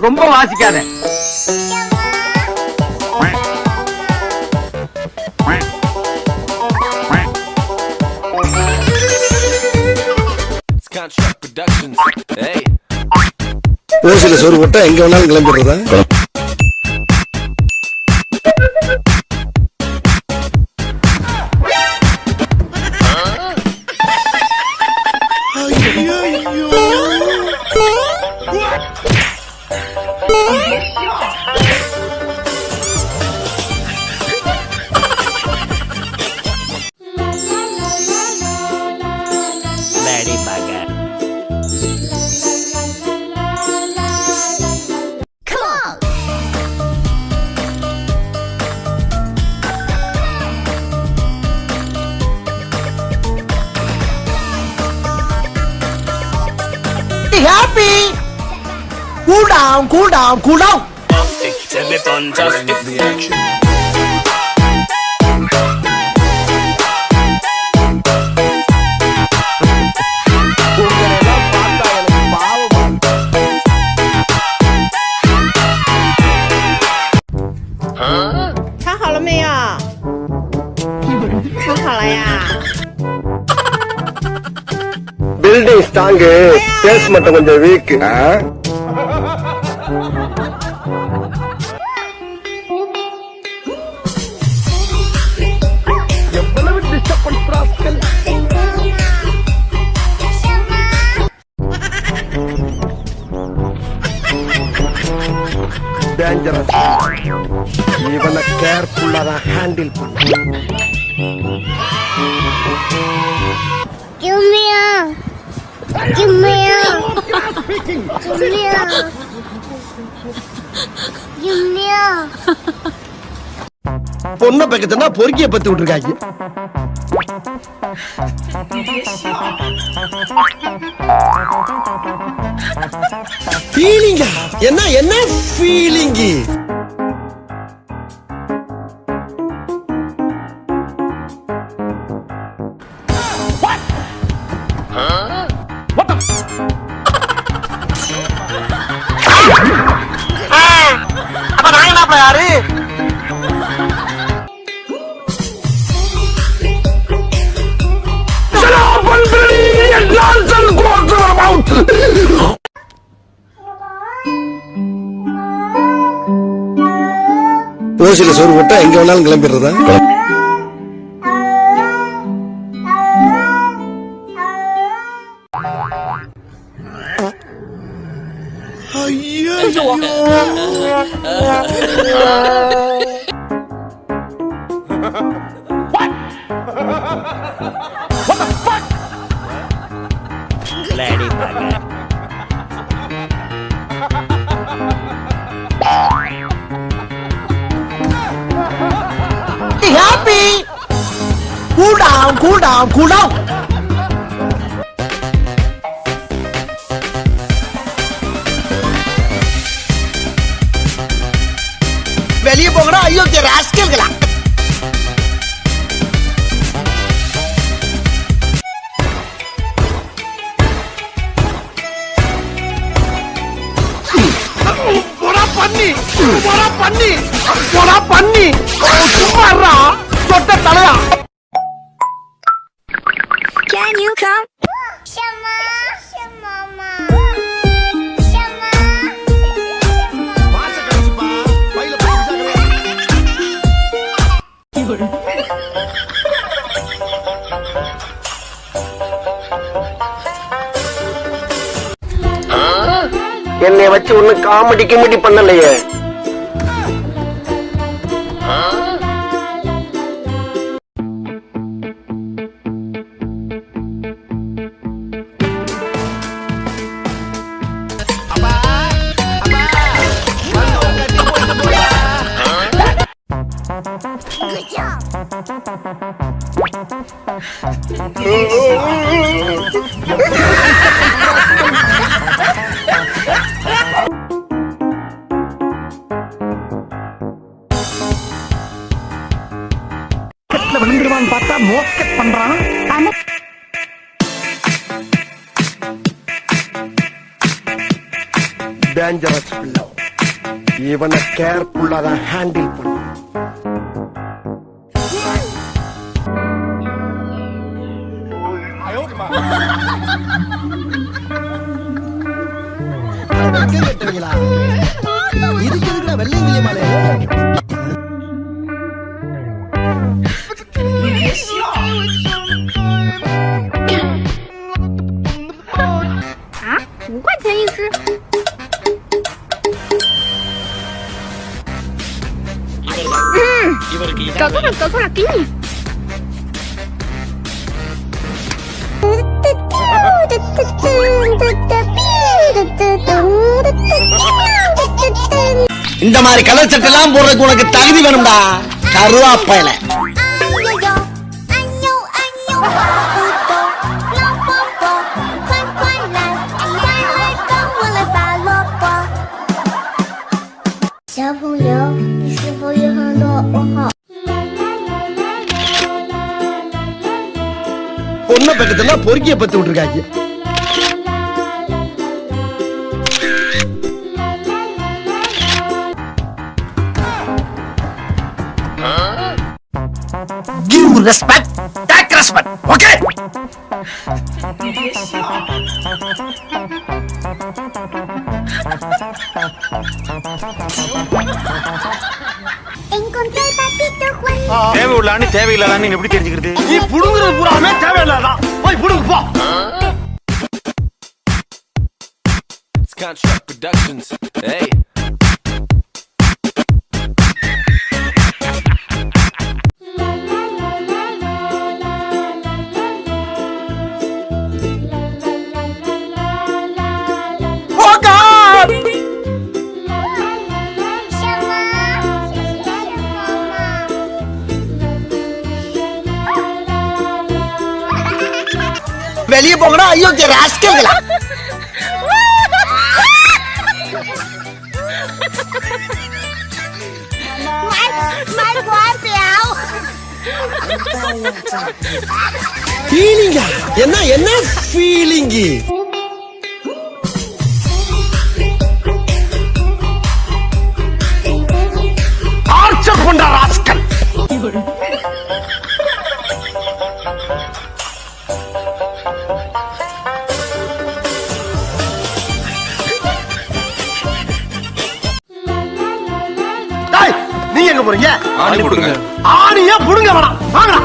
ரொம்ப வாசிக்காத. ஓசில சோறு போட்டா எங்க வேணாலும் கிளம்பிடுறதா? happy happy Cool down, cool down, cool down Huh? Building strong sales மட்டும் கொஞ்சம் வீக் எவ்வளவு டிஸ்டர்பன்ஸ் ராஸ்கல் டேஞ்சரஸ் இவனை கேர்ஃபுல்லா தான் ஹேண்டில் பண்ண Give பொண்ணை பக்கத்துனா பொறுக்கிய பத்து விட்டுருக்காங்க. ஃபீலிங்கா என்ன என்ன ஃபீலிங்கு ஓசில சோறு போட்டா எங்க வேணாலும் கிளம்பிடுறதா happy. Cool down, cool down, cool down. வெளியே போகணும் ஐயோ ராஸ்கல்களா பண்ணி பண்ணி பண்ணி. சும்மா தொட்ட தலையா. Can you come? Shama. Shama. Shama. என்னை வச்சு ஒண்ணு காமெடி கிமெடி பண்ணலையே டேஞ்சரஸ் பிள்ளை இவனை கேர்ஃபுல்லா தான் ஹேண்டில் பண்ணு வெக்கம் கட்டுவீங்களா இதுக்கு எதுக்குடா வெள்ளையங்கிலி மாலை啊，五块钱一只。 이번에 떠서라 떠서라 끼니 இந்த மாதிரி கலர் சட்டெல்லாம் போடுறதுக்கு உனக்கு தகுதி வேணும்டா. கருவாப்பையில. பொண்ணை பக்கத்துல பொறுக்கிய பத்து விட்டுருக்காங்க. Give respect take respect okay Encontré el patito Juan. தேவை உள்ளான்னு தேவையில்லாதான்னு எப்படி தெரிஞ்சுக்கிறது? நீ புடுங்குறது பூராமே தேவையில்லாதான். போய் புடுங்க போ It's Construct Productions. வெளியே போங்கடா. ஐயோ ராஸ்கல்களா? என்ன என்ன ஃபீலிங்கு போறீங்க ஆணி கொடுங்க. ஆணியா புடுங்க வேணாம் வாங்கடா.